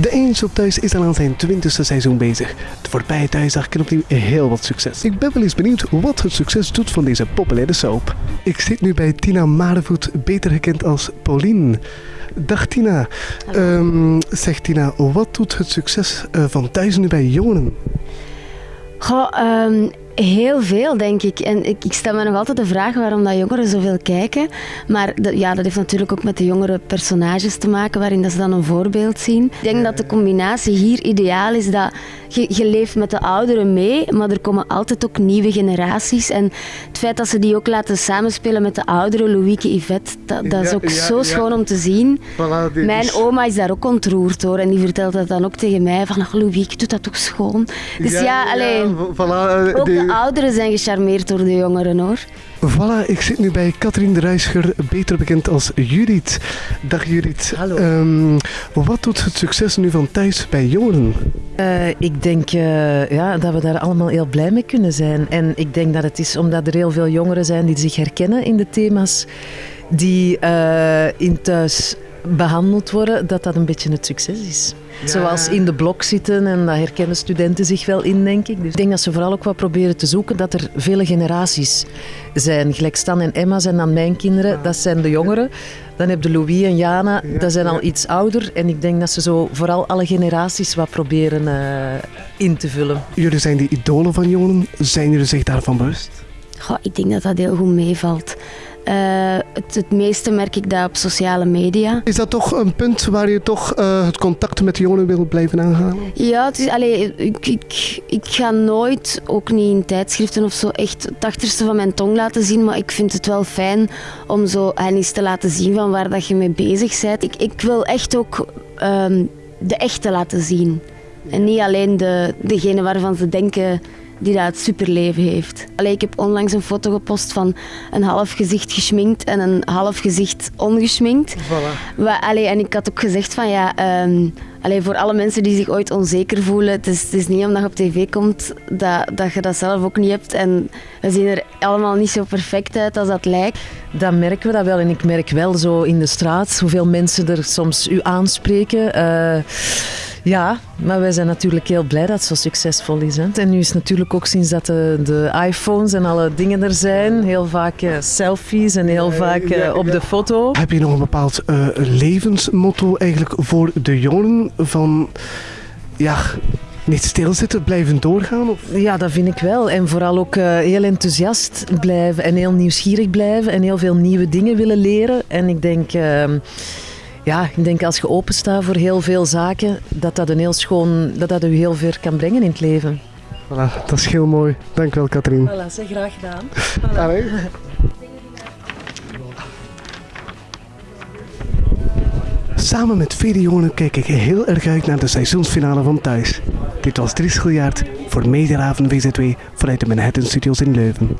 De Eens op Thuis is al aan zijn twintigste seizoen bezig. De voorbije thuisdag kent opnieuw heel wat succes. Ik ben wel eens benieuwd wat het succes doet van deze populaire soap. Ik zit nu bij Tina Marevoet, beter gekend als Pauline. Dag Tina. Um, zeg Tina, wat doet het succes uh, van thuis nu bij jongeren? Goh, um, Heel veel, denk ik. En ik, ik stel me nog altijd de vraag waarom dat jongeren zoveel kijken. Maar ja, dat heeft natuurlijk ook met de jongere personages te maken, waarin dat ze dan een voorbeeld zien. Ik denk dat de combinatie hier ideaal is dat je, je leeft met de ouderen mee, maar er komen altijd ook nieuwe generaties. En het feit dat ze die ook laten samenspelen met de ouderen, Louieke, Yvette, dat, dat is ook zo schoon om te zien. Mijn oma is daar ook ontroerd door en die vertelt dat dan ook tegen mij, van Louieke, doet dat toch schoon. Dus ja, alleen... Voilà, de ouderen zijn gecharmeerd door de jongeren hoor. Voilà, ik zit nu bij Katrien de Ruischer, beter bekend als Judith. Dag Judith. Hallo. Um, wat doet het succes nu van thuis bij jongeren? Uh, ik denk uh, ja, dat we daar allemaal heel blij mee kunnen zijn. En ik denk dat het is omdat er heel veel jongeren zijn die zich herkennen in de thema's die uh, in thuis behandeld worden, dat dat een beetje het succes is. Zoals in de blok zitten en dat herkennen studenten zich wel in, denk ik. Dus ik denk dat ze vooral ook wat proberen te zoeken dat er vele generaties zijn. Gelijk Stan en Emma zijn dan mijn kinderen, dat zijn de jongeren. Dan heb je Louis en Jana, dat zijn al iets ouder. En ik denk dat ze zo vooral alle generaties wat proberen uh, in te vullen. Jullie zijn die idolen van jongeren. Zijn jullie zich daarvan bewust? Goh, ik denk dat dat heel goed meevalt. Uh, het, het, meeste merk ik dat op sociale media. Is dat toch een punt waar je toch uh, het contact met de jongeren wil blijven aangaan? Ja, het is, allee, ik, ik, ik ga nooit, ook niet in tijdschriften of zo, echt het achterste van mijn tong laten zien. Maar ik vind het wel fijn om zo hen eens te laten zien van waar dat je mee bezig bent. Ik, ik wil echt ook um, de echte laten zien. En niet alleen de, degene waarvan ze denken die dat het superleven heeft. Allee, ik heb onlangs een foto gepost van een half gezicht geschminkt en een half gezicht ongeschminkt. Voilà. Allee, en ik had ook gezegd van ja, um, allee, voor alle mensen die zich ooit onzeker voelen, het is, het is niet omdat je op tv komt dat, dat je dat zelf ook niet hebt. En we zien er allemaal niet zo perfect uit als dat lijkt. Dan merken we dat wel. En ik merk wel zo in de straat hoeveel mensen er soms u aanspreken. Uh, ja, maar wij zijn natuurlijk heel blij dat het zo succesvol is. Hè. En nu is natuurlijk ook sinds dat de, de iPhones en alle dingen er zijn, heel vaak uh, selfies en heel vaak uh, op de foto. Heb je nog een bepaald uh, levensmotto eigenlijk voor de jongeren van ja, niet stilzitten, blijven doorgaan? Of? Ja, dat vind ik wel. En vooral ook uh, heel enthousiast blijven en heel nieuwsgierig blijven en heel veel nieuwe dingen willen leren. En ik denk. Uh, ja, ik denk als je openstaat voor heel veel zaken, dat dat een heel schoon, dat dat u heel ver kan brengen in het leven. Voilà, dat is heel mooi. Dank wel, Katrien. Voilà, zeg graag gedaan. Voilà. Samen met vele jongeren kijk ik heel erg uit naar de seizoensfinale van Thuis. Dit was Dries Giljaard voor Mediahaven VZW vanuit de Manhattan Studios in Leuven.